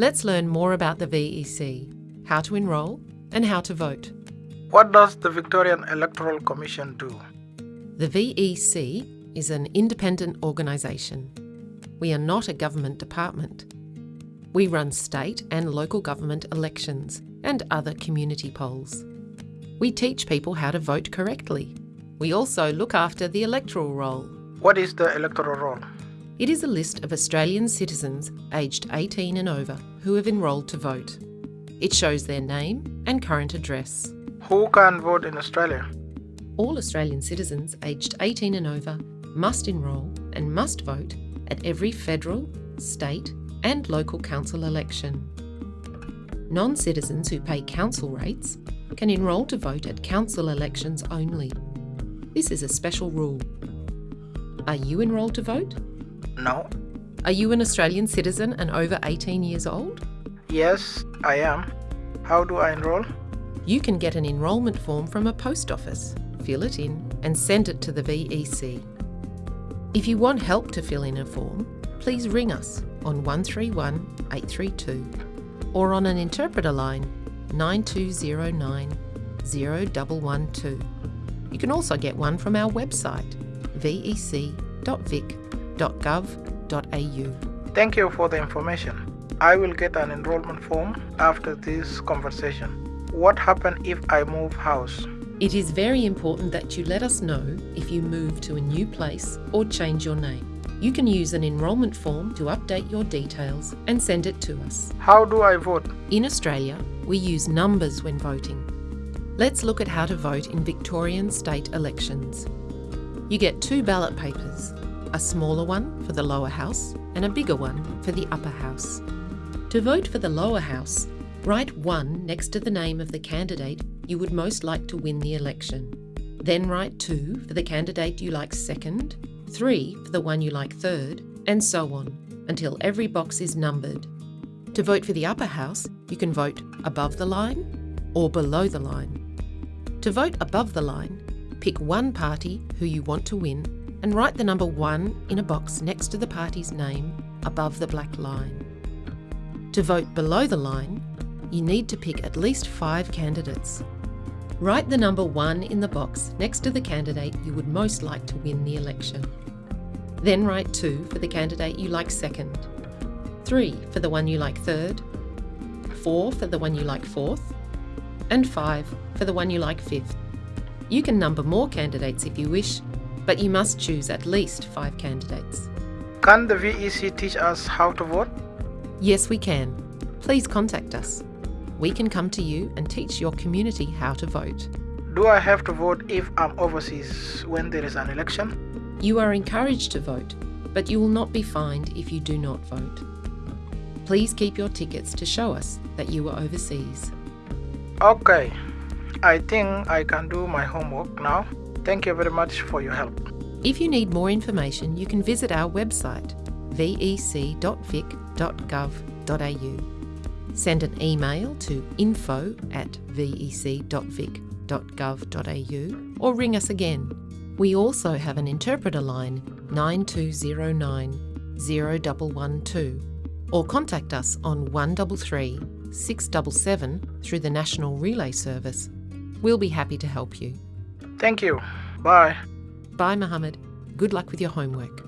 Let's learn more about the VEC, how to enrol, and how to vote. What does the Victorian Electoral Commission do? The VEC is an independent organisation. We are not a government department. We run state and local government elections and other community polls. We teach people how to vote correctly. We also look after the electoral roll. What is the electoral roll? It is a list of Australian citizens aged 18 and over who have enrolled to vote. It shows their name and current address. Who can vote in Australia? All Australian citizens aged 18 and over must enrol and must vote at every federal, state, and local council election. Non citizens who pay council rates can enrol to vote at council elections only. This is a special rule. Are you enrolled to vote? No. Are you an Australian citizen and over 18 years old? Yes, I am. How do I enroll? You can get an enrolment form from a post office, fill it in, and send it to the VEC. If you want help to fill in a form, please ring us on 131 832 or on an interpreter line 9209 0112. You can also get one from our website vec.vic.gov.au. Thank you for the information. I will get an enrollment form after this conversation. What happens if I move house? It is very important that you let us know if you move to a new place or change your name. You can use an enrolment form to update your details and send it to us. How do I vote? In Australia, we use numbers when voting. Let's look at how to vote in Victorian state elections. You get two ballot papers, a smaller one for the lower house and a bigger one for the upper house. To vote for the lower house, write 1 next to the name of the candidate you would most like to win the election. Then write 2 for the candidate you like second, 3 for the one you like third, and so on, until every box is numbered. To vote for the upper house, you can vote above the line or below the line. To vote above the line, pick one party who you want to win and write the number 1 in a box next to the party's name above the black line. To vote below the line, you need to pick at least five candidates. Write the number 1 in the box next to the candidate you would most like to win the election. Then write 2 for the candidate you like second, 3 for the one you like third, 4 for the one you like fourth, and 5 for the one you like fifth. You can number more candidates if you wish, but you must choose at least 5 candidates. Can the VEC teach us how to vote? Yes, we can. Please contact us. We can come to you and teach your community how to vote. Do I have to vote if I'm overseas when there is an election? You are encouraged to vote, but you will not be fined if you do not vote. Please keep your tickets to show us that you are overseas. Okay, I think I can do my homework now. Thank you very much for your help. If you need more information, you can visit our website vec.vic.gov.au. Send an email to info at vec.vic.gov.au or ring us again. We also have an interpreter line 9209 0112 or contact us on 133 677 through the National Relay Service. We'll be happy to help you. Thank you. Bye. Bye, Mohammed. Good luck with your homework.